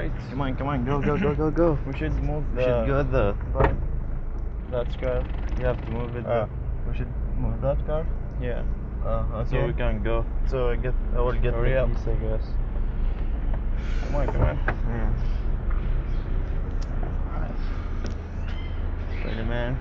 Alright, Come on, come on, go, go, go, go, go. we should move We should go the. But that's car. You have to move it. Uh, we should move that car. yeah. Uh, So we can go. So I get, I will get Hurry the up. keys, I guess. Come on, come on. Yeah. Spider-Man.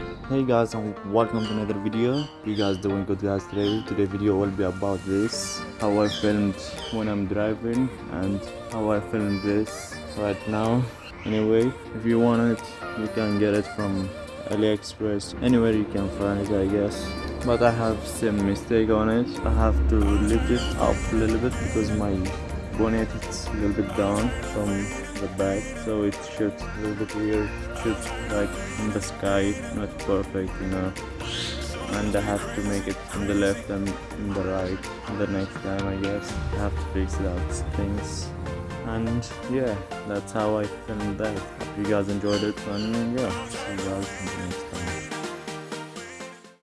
Hey guys and welcome to another video. You guys doing good guys today? Today video will be about this. How I filmed when I'm driving and how I filmed this right now. Anyway, if you want it, you can get it from AliExpress. Anywhere you can find it I guess. But I have some mistake on it. I have to lift it up a little bit because my bonnet is a little bit down from the back so it shoots a little bit weird shoots like in the sky not perfect you know and I have to make it in the left and in the right the next time I guess. I have to fix those things. And yeah that's how I filmed that. Hope you guys enjoyed it. And yeah see you guys